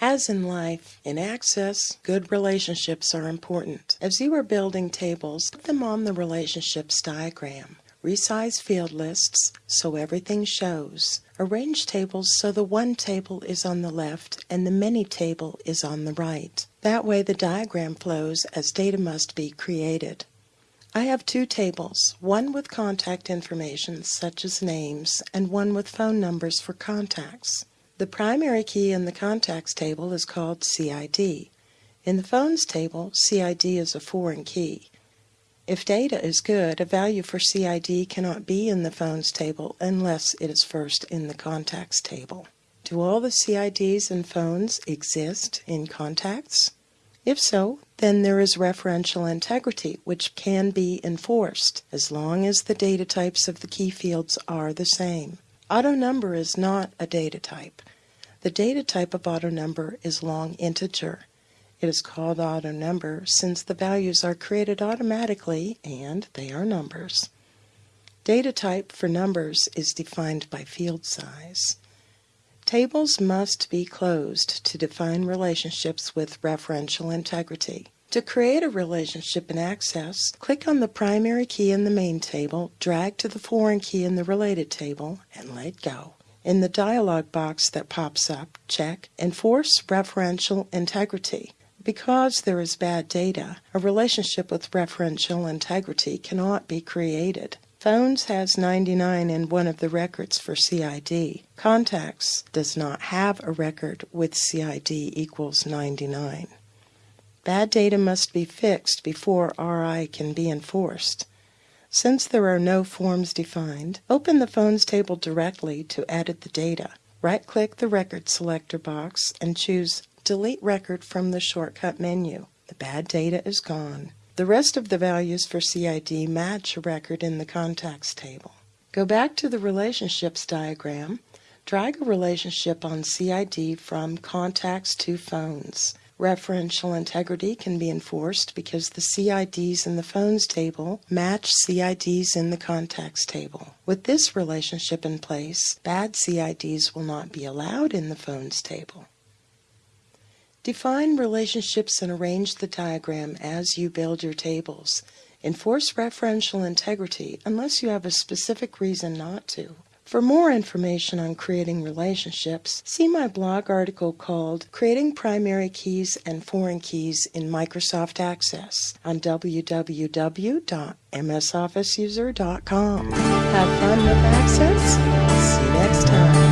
As in life, in Access, good relationships are important. As you are building tables, put them on the relationships diagram. Resize field lists so everything shows. Arrange tables so the one table is on the left and the many table is on the right. That way the diagram flows as data must be created. I have two tables, one with contact information such as names and one with phone numbers for contacts. The primary key in the contacts table is called CID. In the phones table, CID is a foreign key. If data is good, a value for CID cannot be in the phones table unless it is first in the contacts table. Do all the CIDs in phones exist in contacts? If so, then there is referential integrity, which can be enforced as long as the data types of the key fields are the same. Auto number is not a data type. The data type of auto number is long integer. It is called auto number since the values are created automatically and they are numbers. Data type for numbers is defined by field size. Tables must be closed to define relationships with referential integrity. To create a relationship in Access, click on the primary key in the main table, drag to the foreign key in the related table, and let go. In the dialog box that pops up, check Enforce Referential Integrity. Because there is bad data, a relationship with referential integrity cannot be created. Phones has 99 in one of the records for CID. Contacts does not have a record with CID equals 99. Bad data must be fixed before RI can be enforced. Since there are no forms defined, open the phones table directly to edit the data. Right-click the Record Selector box and choose Delete Record from the shortcut menu. The bad data is gone. The rest of the values for CID match a record in the Contacts table. Go back to the Relationships diagram. Drag a relationship on CID from Contacts to Phones. Referential integrity can be enforced because the CIDs in the phones table match CIDs in the contacts table. With this relationship in place, bad CIDs will not be allowed in the phones table. Define relationships and arrange the diagram as you build your tables. Enforce referential integrity unless you have a specific reason not to. For more information on creating relationships, see my blog article called Creating Primary Keys and Foreign Keys in Microsoft Access on www.msofficeuser.com. Have fun with Access. See you next time.